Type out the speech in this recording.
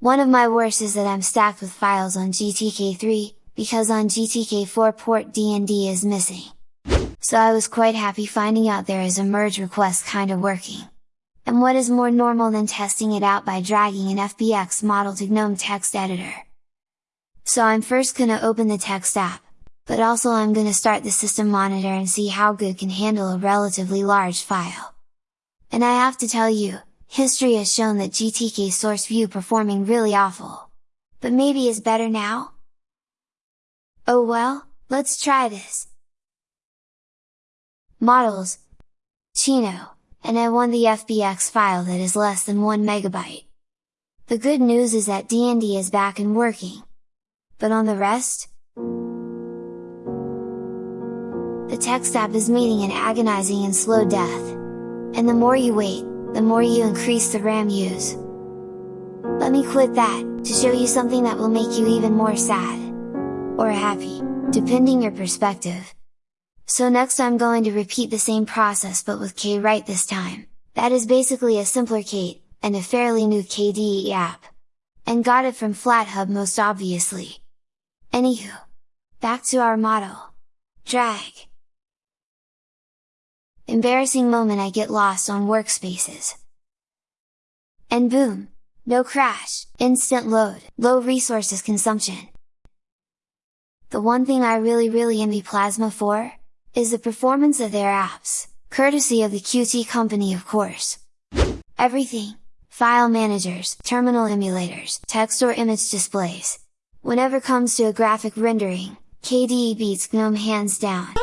One of my worst is that I'm stacked with files on GTK3, because on GTK4 port DND is missing. So I was quite happy finding out there is a merge request kinda working. And what is more normal than testing it out by dragging an FBX model to GNOME text editor? So I'm first gonna open the text app, but also I'm gonna start the system monitor and see how good can handle a relatively large file. And I have to tell you, history has shown that GTK source view performing really awful. But maybe is better now? Oh well, let's try this! Models Chino, and I want the FBX file that is less than 1 megabyte. The good news is that DND is back and working. But on the rest? The text app is meeting an agonizing and slow death. And the more you wait, the more you increase the RAM use. Let me quit that, to show you something that will make you even more sad or happy, depending your perspective. So next I'm going to repeat the same process but with Kwrite this time, that is basically a simpler Kate, and a fairly new KDE app. And got it from FlatHub most obviously. Anywho, back to our model. Drag! Embarrassing moment I get lost on workspaces. And boom! No crash, instant load, low resources consumption, the one thing I really really envy Plasma for? Is the performance of their apps, courtesy of the Qt company of course! Everything! File managers, terminal emulators, text or image displays! Whenever comes to a graphic rendering, KDE beats GNOME hands down!